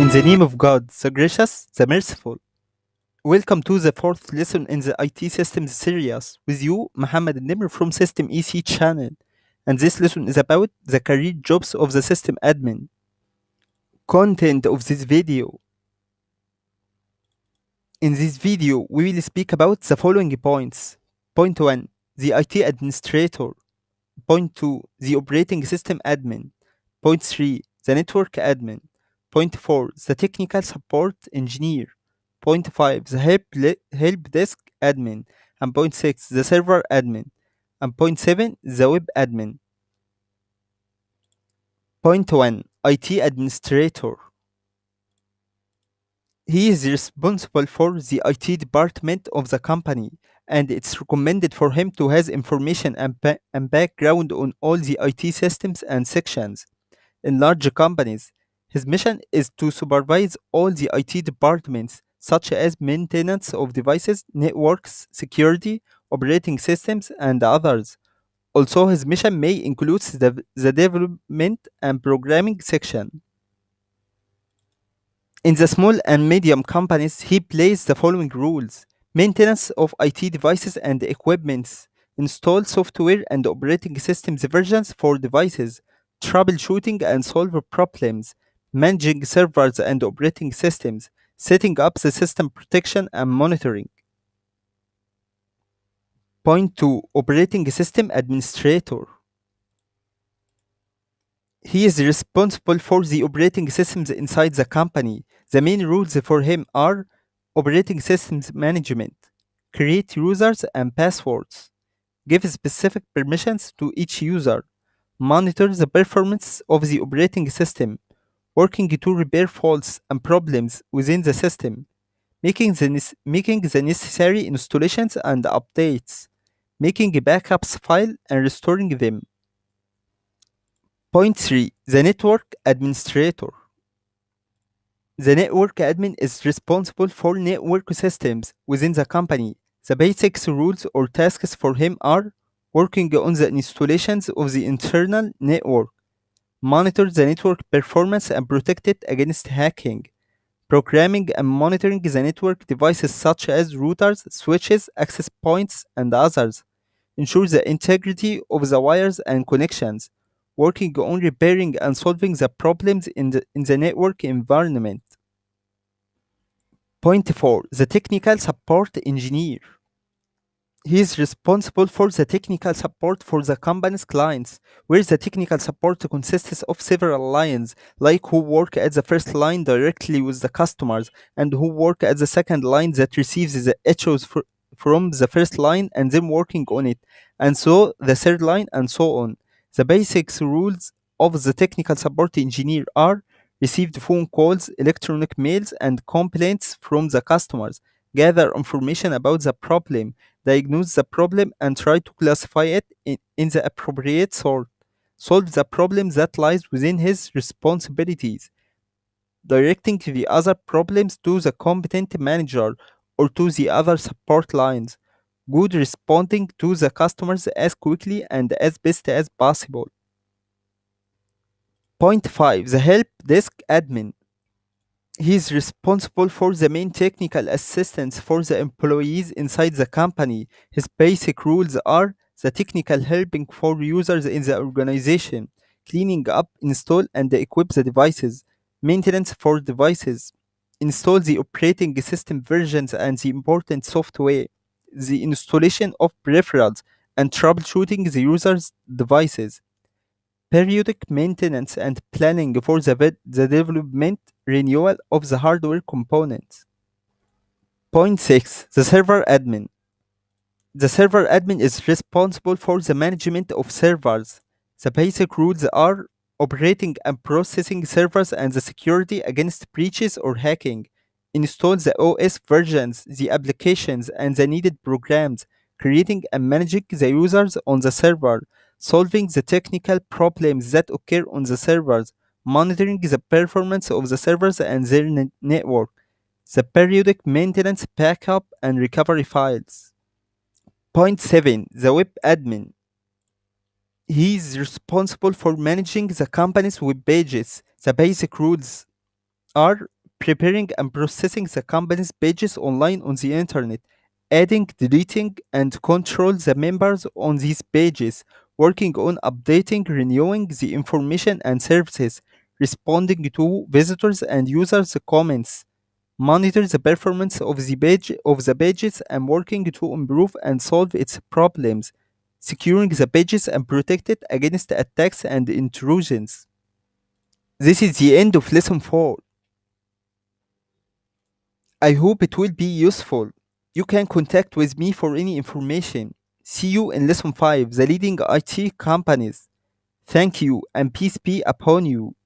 In the name of God, the gracious, the merciful. Welcome to the fourth lesson in the IT systems series with you, Muhammad Nimr from System EC channel. And this lesson is about the career jobs of the system admin. Content of this video. In this video, we will speak about the following points. Point 1. The IT administrator. Point 2. The operating system admin. Point 3. The network admin. Point 4. The technical support engineer. Point 5. The help, help desk admin. And point 6. The server admin. And point 7. The web admin. Point 1. IT administrator. He is responsible for the IT department of the company, and it's recommended for him to have information and, and background on all the IT systems and sections. In large companies, his mission is to supervise all the IT departments, such as maintenance of devices, networks, security, operating systems, and others. Also, his mission may include the, the development and programming section. In the small and medium companies, he plays the following rules maintenance of IT devices and equipments, install software and operating systems versions for devices, troubleshooting and solve problems, managing servers and operating systems, setting up the system protection and monitoring. Point 2 Operating System Administrator he is responsible for the operating systems inside the company. The main rules for him are operating systems management, create users and passwords, give specific permissions to each user, monitor the performance of the operating system, working to repair faults and problems within the system, making the, making the necessary installations and updates, making backups file and restoring them. Point 3. The network administrator. The network admin is responsible for network systems within the company. The basic rules or tasks for him are working on the installations of the internal network, monitor the network performance and protect it against hacking, programming and monitoring the network devices such as routers, switches, access points, and others, ensure the integrity of the wires and connections, working on repairing and solving the problems in the, in the network environment. Point 4. The technical support engineer. He is responsible for the technical support for the company's clients, where the technical support consists of several lines, like who work at the first line directly with the customers, and who work at the second line that receives the echoes fr- from the first line and then working on it, and so the third line, and so on. The basic rules of the technical support engineer are received phone calls, electronic mails, and complaints from the customers, gather information about the problem, diagnose the problem, and try to classify it in, in the appropriate sort, solve the problem that lies within his responsibilities, directing the other problems to the competent manager or to the other support lines good responding to the customers as quickly and as best as possible. Point 5 The help desk admin. He is responsible for the main technical assistance for the employees inside the company. His basic rules are the technical helping for users in the organization, cleaning up, install, and equip the devices, maintenance for devices, install the operating system versions and the important software, the installation of peripherals, and troubleshooting the user's devices. Periodic maintenance and planning for the, the development renewal of the hardware components. Point 6 The server admin. The server admin is responsible for the management of servers. The basic rules are operating and processing servers and the security against breaches or hacking, install the OS versions, the applications, and the needed programs, creating and managing the users on the server, solving the technical problems that occur on the servers, monitoring the performance of the servers and their ne- network, the periodic maintenance, backup, and recovery files. Point 7 The web admin. He is responsible for managing the company's web pages. The basic rules are preparing and processing the company's pages online on the internet, adding, deleting, and control the members on these pages, working on updating, renewing the information and services, responding to visitors and users' comments, monitor the performance of the page of the pages and working to improve and solve its problems, securing the pages and protect it against attacks and intrusions. This is the end of lesson 4. I hope it will be useful. You can contact with me for any information. See you in lesson 5, the leading IT companies. Thank you and peace be upon you.